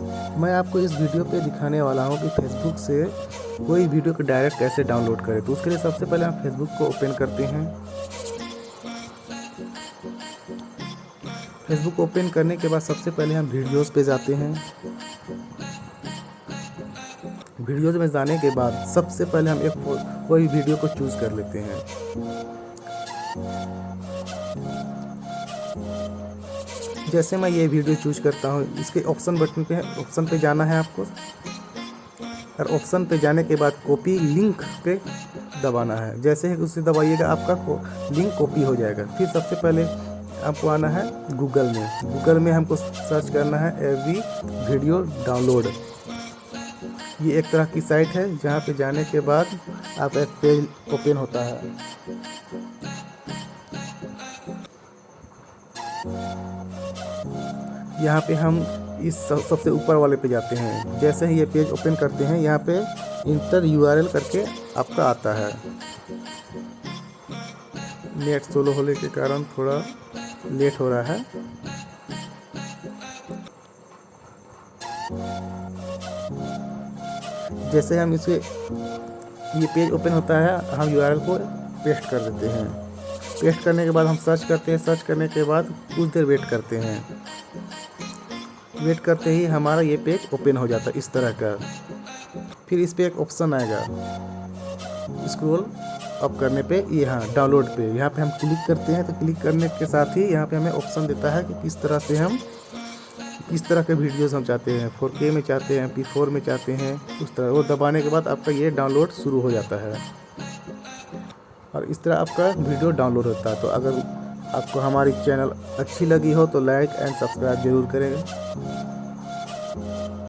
मैं आपको इस वीडियो पे दिखाने वाला हूँ कि फेसबुक से कोई वीडियो को डायरेक्ट कैसे डाउनलोड करें। तो उसके लिए सबसे पहले हम फेसबुक को ओपन करते हैं। फेसबुक ओपन करने के बाद सबसे पहले हम वीडियोस पे जाते हैं। वीडियोस में जाने के बाद सबसे पहले हम एक कोई वीडियो को चूज़ कर लेते हैं। जैसे मैं ये वीडियो चूज़ करता हूँ, इसके ऑप्शन बटन पे ऑप्शन पे जाना है आपको। और ऑप्शन पे जाने के बाद कॉपी लिंक पे दबाना है। जैसे ही उसे दबाइएगा, आपका लिंक कॉपी हो जाएगा। फिर सबसे पहले आपको आना है गूगल में। गूगल में हमको सर्च करना है एवी वीडियो डाउनलोड ये एक तरह की साइट है, जहाँ पे जाने के बाद आप एक पेज ओपन होता है। यहाँ पे हम इस सबसे ऊपर वाले पे जाते हैं। जैसे ही ये पेज ओपन करते हैं, यहाँ पे इंटर यूआरएल करके आपका आता है। नेट सोलो होने के कारण थोड़ा लेट हो रहा है। जैसे हम इसे, ये पेज ओपन होता है, हम यूआरएल को पेस्ट कर देते हैं। पेस्ट करने के बाद हम सर्च करते हैं। सर्च करने के बाद कुछ देर वेट करते हैं। वेट करते ही हमारा ये पेज ओपन हो जाता है इस तरह का। फिर इस पर एक ऑप्शन आएगा। स्क्रॉल अप करने पे ये हाँ डाउनलोड पे। यहाँ पे हम क्लिक करते हैं तो क्लिक करने के साथ ही यहाँ पे हमें ऑप्शन देता है कि किस तरह से हम, किस तरह के वीडियोस हम चाहते हैं। 4K में चाहते हैं P4 में चाहते हैं, उस तरह। वो दबाने के बाद आपका ये डाउनलोड शुरू हो जाता है। और इस तरह आपका वीडियो डाउनलोड होता है। तो अगर आपको हमारी चैनल अच्छी लगी हो तो लाइक एंड सब्सक्राइब ज़रूर करें।